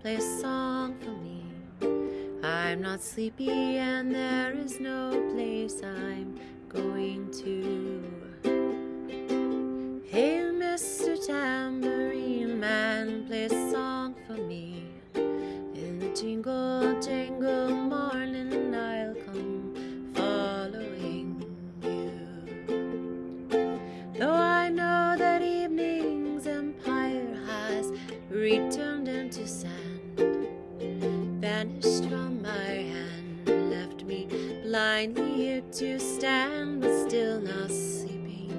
play a song for me. I'm not sleepy and there is no place I'm going to. Hey, Mr. Tambourine Man, play a song vanished from my hand, left me blindly here to stand, but still not sleeping.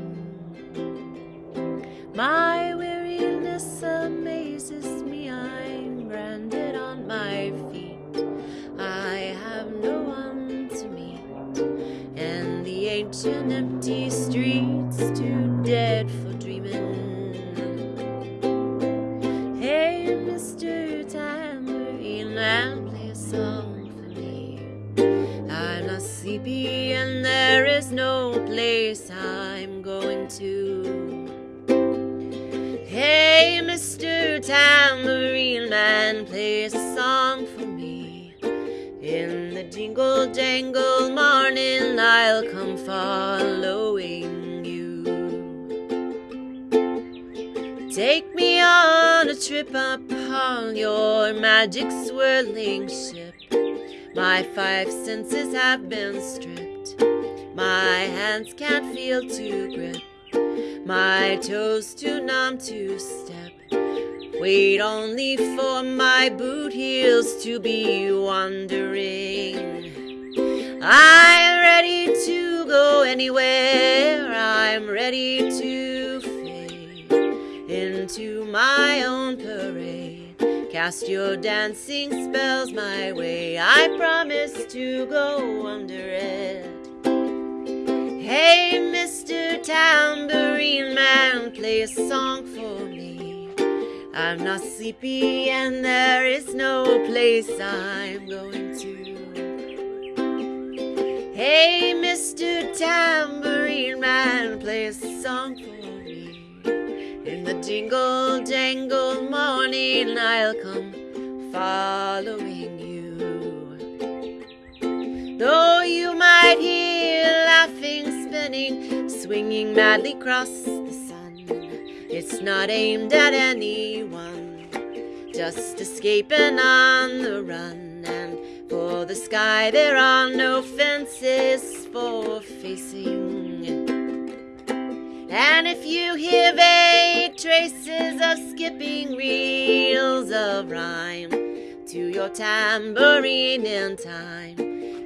My weariness amazes me, I'm branded on my feet. I have no one to meet, and the ancient empty streets too dead for dreaming. And there is no place I'm going to. Hey, Mr. Tambourine Man, play a song for me. In the jingle jangle morning, I'll come following you. Take me on a trip upon your magic swirling ship. My five senses have been stripped. My hands can't feel to grip. My toes too numb to step. Wait only for my boot heels to be wandering. I'm ready to go anywhere. I'm ready to fade into my own parade. Cast your dancing spells my way. I promise to go under it. Hey, Mr. Tambourine Man, play a song for me. I'm not sleepy and there is no place I'm going to. Hey, Mr. Tambourine Man, play a song for me. Jingle jangle morning, I'll come following you. Though you might hear laughing, spinning, swinging madly across the sun, it's not aimed at anyone, just escaping on the run. And for the sky, there are no fences for facing. And if you hear vague traces of skipping reels of rhyme to your tambourine in time,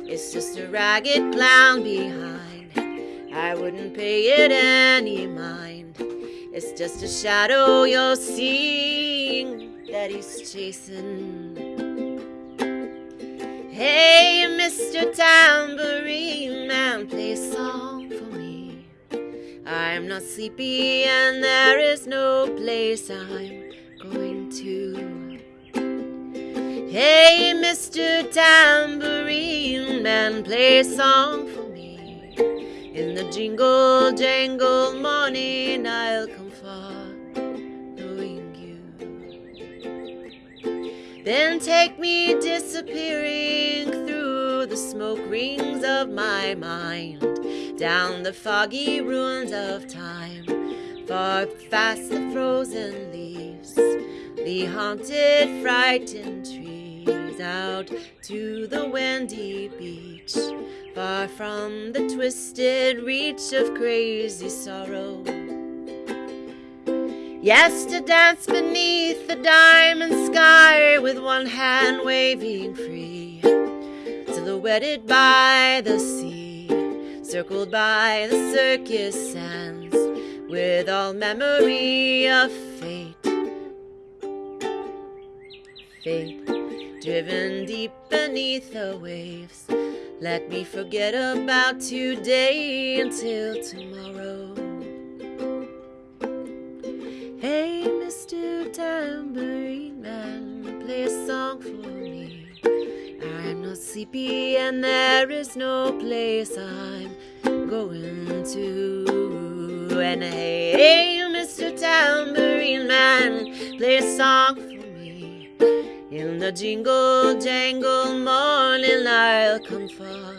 it's just a ragged clown behind. I wouldn't pay it any mind. It's just a shadow you're seeing that he's chasing. Hey, Mr. Tambourine Man, play a song. I'm not sleepy and there is no place I'm going to. Hey, Mr. Tambourine Man, play a song for me. In the jingle jangle morning, I'll come following you. Then take me disappearing through the smoke rings of my mind, down the foggy ruins of time, far past the frozen leaves, the haunted, frightened trees, out to the windy beach, far from the twisted reach of crazy sorrow. Yes, to dance beneath the diamond sky with one hand waving free, silhouetted by the sea, circled by the circus sands, with all memory of fate. Fate, driven deep beneath the waves. Let me forget about today until tomorrow. Hey, Mr. Tambourine Man, play a song for not sleepy and there is no place I'm going to. And hey, Mr. Tambourine Man, play a song for me. In the jingle jangle morning I'll come far.